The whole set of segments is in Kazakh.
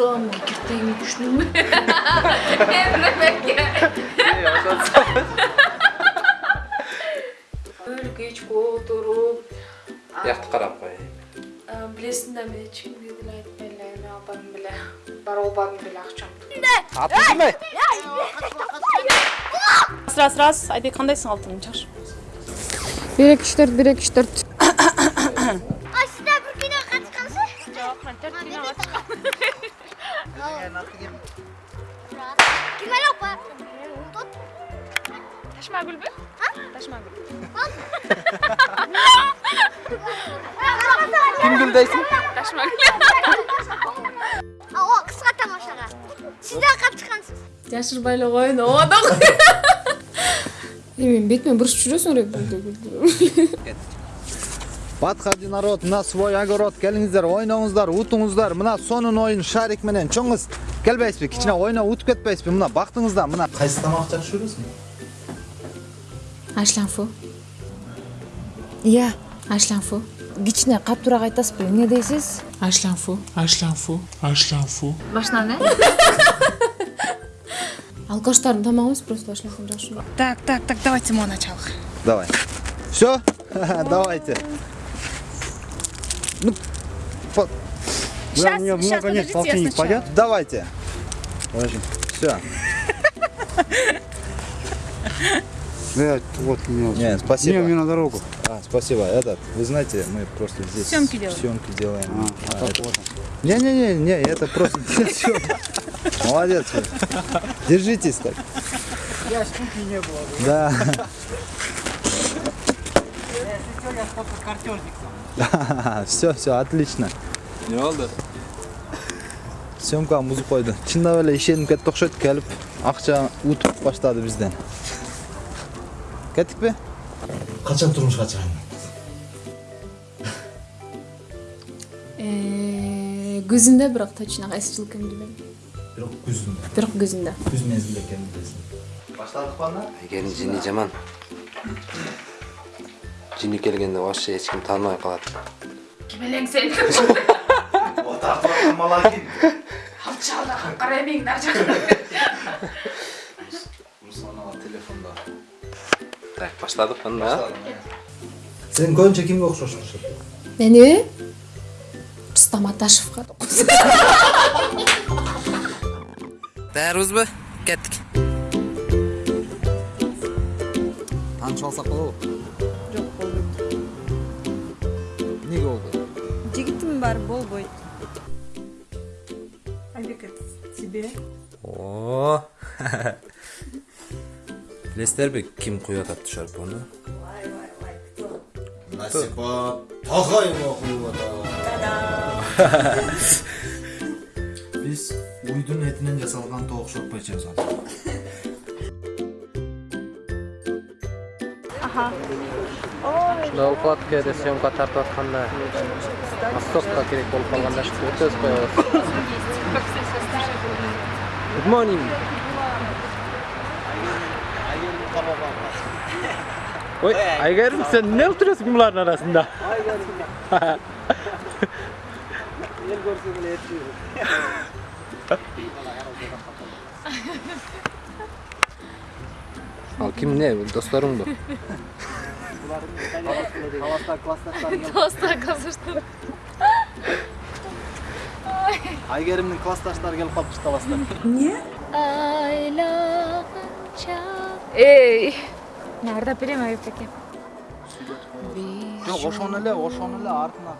Soğanla kirteğimi düşündün mü? Emre'mek Böyle kechki o'tirib Яқты қарап қой. bilesizmi hech kimga dil aytmaylar men opam bilan barobarim bilan aqcham Ат түсірмей. раз раз айбек кандайсың алтыным чакшы bir ikki uch to'rt bir ikki Kimlar opa? Tut. ташмагүлбү ташмагүл Кім гүл дейсің? ташмагүл О, qisqa tomoshaga. Sizlar qatqansiz. yashirmaylar qo'yin ovoq мен бетмен бұрышып жүресің Батқади народ, мына свой огород, келиңиздер, ойноңуздар, утуңуздар. Мына сонун ойын шарик менен чоңуз. Келбейсизби? Кичине ойноп утуп кетпейсизби? Мына бактыңызда, мына кайсы тамак жакшы көрөсүң? ашланфу Иә, ашланфу кичине каптуураак айтасызбы? Эмне дейсиз? ашланфу Ашланфу, ашланфу. башынан э алкаштардын тамагы эмес просто ашланфу жакшы так так так давайте моу началых Давай. Все? Давайте. Сейчас мне сейчас много нет, я полтинник пойдет? давайте. Подожди. Все. Да, вот мне. Не, спасибо. Не, мне на дорогу. А, спасибо. Этот, вы знаете, мы просто здесь Съемки делаем. съемки делаем. А, А, так это- вот. Не-не-не, не, это просто съемки. Молодец. вы. Держитесь так. Я штуки не было. Да. Сегодня что-то картежник Все, все, отлично. Не болды? Съемканы бузуп койду. Чындап эле ишенип кетти окшойт келип, акча утуп баштады бизден. Кеттикпи? Качан турмушка чыгайын? көзүндө бирок точно кайсы жыл экенин билбейм Бирок күзүндө. бирок көзүндө Күз мезгили экенин билесиң. Баштадык ба анда? Әйгердің жини жаман. Жини келгенде вообще ешкім танымай қалады. ким элең сен Малакин. алчаалда кара эмеңди ар жакка Русланова телефонда. Так, баштадық мында. Сен көбүнчө кимге окшоштур? мени рустам аташевка Дәрімізбі? Кеттік. Таанышып алсак болобу? Жок, болбойт. Эмнеге болбойт? Жигитим бар, болбойт. Айбек это тебе? О. Білесіздербі кім құйып атады шарпоны? Насипа Тахаева куюп Биз уйдун этинен жасалган тоок шорпой чебиз Шунда укладкада съемка тартып атканда Востокка керек болуп калганда өтөбүз коебуз. Good morning. Ой, Айгерим, сен не отырасың бұлардың арасында? Ал ким не? Достарың ба? Айгеримдин классташтары келип калыпчы табастан. айланча эй нарда берем айып экен Жок, ошону эле, ошону эле артына,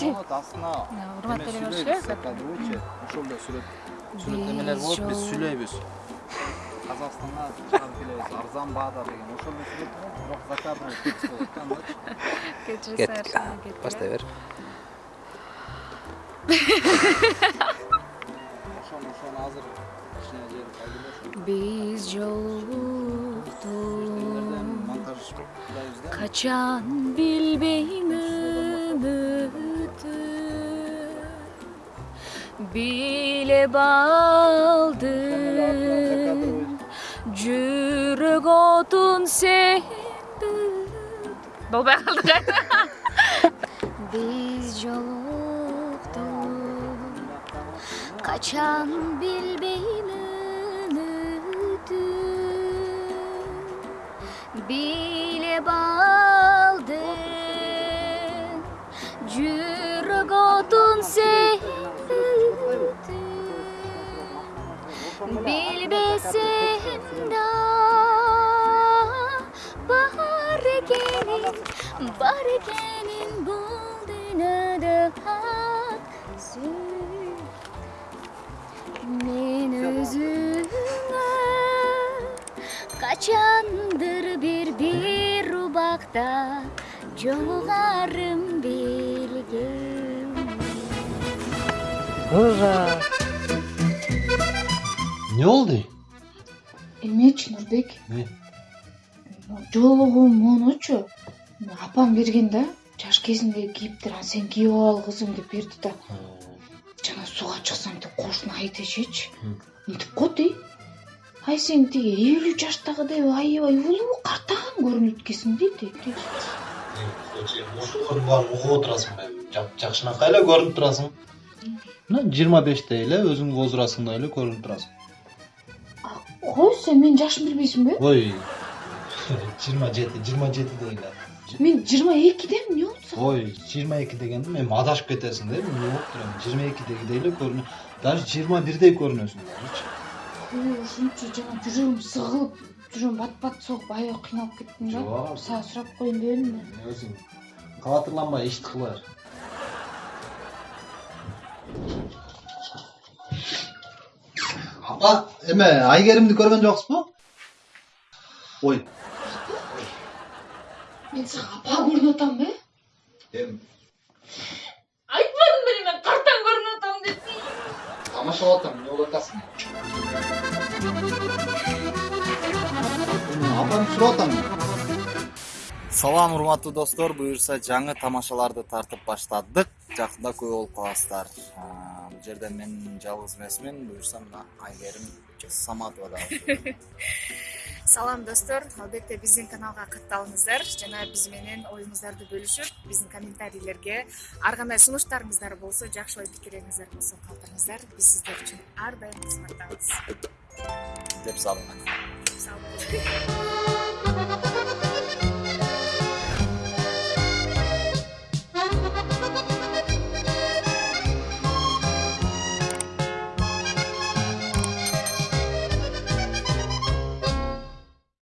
болот, астына. урмат бере кадровый, ошол эле сүрөт. Сүрөттөмөлөр болуп, биз сүйлөйбүз. Казакстанга чыгарып келебиз, арзан баада деген. Ошол эле сүрөт болот, бирок заказной текст болот да, андачы. Кеттік. Бастай бер. Ошону, ошону азыр кичине жери кайдырып биз жолуктук монтаж кылабыз да. качан билбейм үмүтүн билеп алдым жүрөк отун сен болбой калдык биз жолуктук Kaçan bilbeğimin ödü Bile baldın Bilbesinde bahar gelin, bahar gelin bulduğuna da hak Men özüme kaçandır bir bir rubakta Çoğularım bilgim Hurra! Ne oldu? Эмечи Нурбек. Ne? Жолугу монучу. Апам берген да. Жаш кезинде анан сен кийип ал кызым деп берди да. Жана суга чыксам деп кошуна айтышычы. Мынтип го дей. Ай сен тиги элүү жаштагыдай аябай улуу картаган көрүнүп экенсиң дейт. Баарын угуп отурасың жакшынакай эле көрүнүп турасың мына жыйырма беште эле өзүң возрастыңда эле көрүнүп турасың Кой сен менин жашымды билбейсиңби? ой жыйырма жети жыйырма жетиде эле Мен 22дем эмне болду? ой жыйырма эки дегенде мен адашып кетесиң да мен угуп турам жыйырма экидегидей эле көрүнө даже жыйырма бирдей көрүнөсүң дажычы Ой, ушунчу жана жүрөгүм сыгылып, жүрөгүм бат бат согуп аябай кыйналып кеттим да. Сага сурап коеюн дедим да. өзүң кабатырланбай ишти кыла бер апа эме айгеримди көргөн жоксузбу ой Мен сага апа көрүнүп атамбы? эми Айтпадым беле мен картаң көрүнүп атам деп. тамашалап атам эмне болуп атасың апам сурап атам салам урматтуу достор. Буюрса жаңы тамашаларды тартып баштадык. Жакында күбө болуп каласыздар. Бул жерде мен жалгыз эмесмин. Буюрса мына айгерим саматова дагы салам достор. Албетте биздин каналга катталыңыздар. Жана биз менен оюңуздарды бөлүшүп биздин комментарийлерге ар кандай сунуштарыңыздар болсо жакшы ой пикириңиздер болсо калтырыңыздар. Биз сиздер үчүн ар дайым кызматтабыз деп салыңар